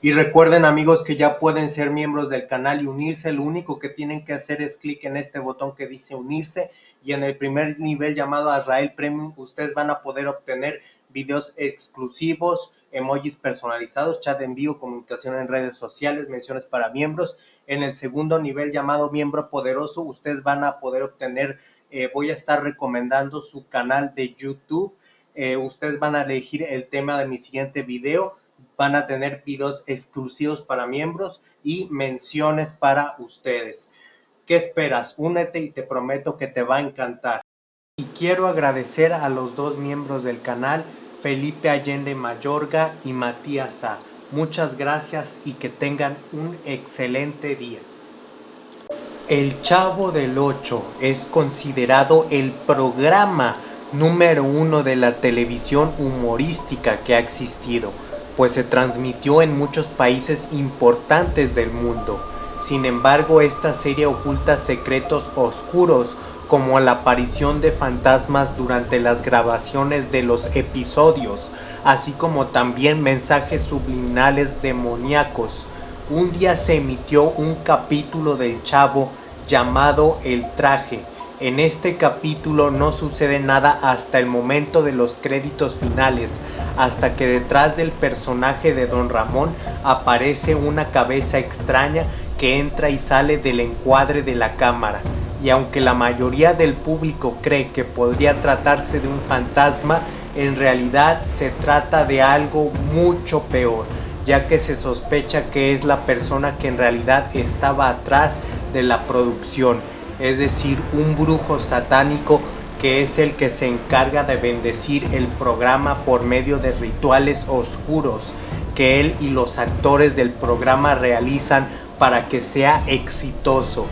Y recuerden amigos que ya pueden ser miembros del canal y unirse, lo único que tienen que hacer es clic en este botón que dice unirse y en el primer nivel llamado Azrael Premium ustedes van a poder obtener videos exclusivos, emojis personalizados, chat en vivo, comunicación en redes sociales, menciones para miembros. En el segundo nivel llamado miembro poderoso ustedes van a poder obtener, eh, voy a estar recomendando su canal de YouTube, eh, ustedes van a elegir el tema de mi siguiente video, van a tener videos exclusivos para miembros y menciones para ustedes. ¿Qué esperas? Únete y te prometo que te va a encantar. Y quiero agradecer a los dos miembros del canal, Felipe Allende Mayorga y Matías. Muchas gracias y que tengan un excelente día. El Chavo del Ocho es considerado el programa número uno de la televisión humorística que ha existido pues se transmitió en muchos países importantes del mundo. Sin embargo, esta serie oculta secretos oscuros como la aparición de fantasmas durante las grabaciones de los episodios, así como también mensajes subliminales demoníacos. Un día se emitió un capítulo del Chavo llamado El Traje, en este capítulo no sucede nada hasta el momento de los créditos finales, hasta que detrás del personaje de Don Ramón aparece una cabeza extraña que entra y sale del encuadre de la cámara. Y aunque la mayoría del público cree que podría tratarse de un fantasma, en realidad se trata de algo mucho peor ya que se sospecha que es la persona que en realidad estaba atrás de la producción es decir, un brujo satánico que es el que se encarga de bendecir el programa por medio de rituales oscuros que él y los actores del programa realizan para que sea exitoso.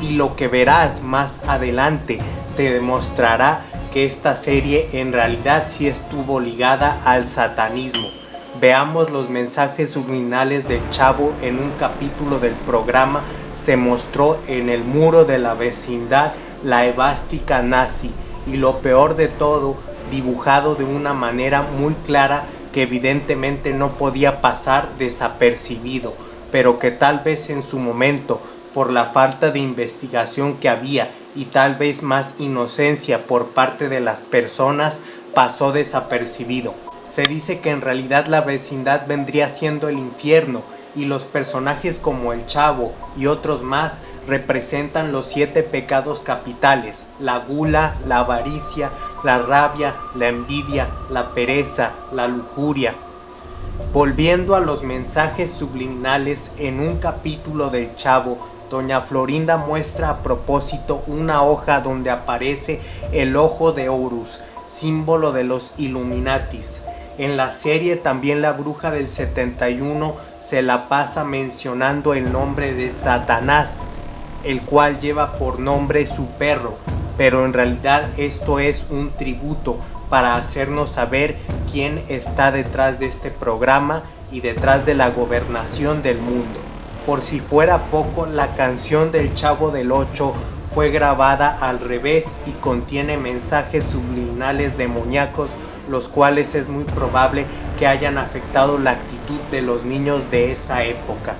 Y lo que verás más adelante te demostrará que esta serie en realidad sí estuvo ligada al satanismo. Veamos los mensajes subliminales del chavo en un capítulo del programa se mostró en el muro de la vecindad la evástica nazi y lo peor de todo, dibujado de una manera muy clara que evidentemente no podía pasar desapercibido, pero que tal vez en su momento, por la falta de investigación que había y tal vez más inocencia por parte de las personas, pasó desapercibido. Se dice que en realidad la vecindad vendría siendo el infierno y los personajes como el Chavo y otros más representan los siete pecados capitales, la gula, la avaricia, la rabia, la envidia, la pereza, la lujuria. Volviendo a los mensajes subliminales en un capítulo del Chavo, Doña Florinda muestra a propósito una hoja donde aparece el ojo de Horus, símbolo de los Illuminatis. En la serie también la bruja del 71 se la pasa mencionando el nombre de Satanás, el cual lleva por nombre su perro, pero en realidad esto es un tributo para hacernos saber quién está detrás de este programa y detrás de la gobernación del mundo. Por si fuera poco, la canción del Chavo del Ocho fue grabada al revés y contiene mensajes subliminales demoníacos los cuales es muy probable que hayan afectado la actitud de los niños de esa época.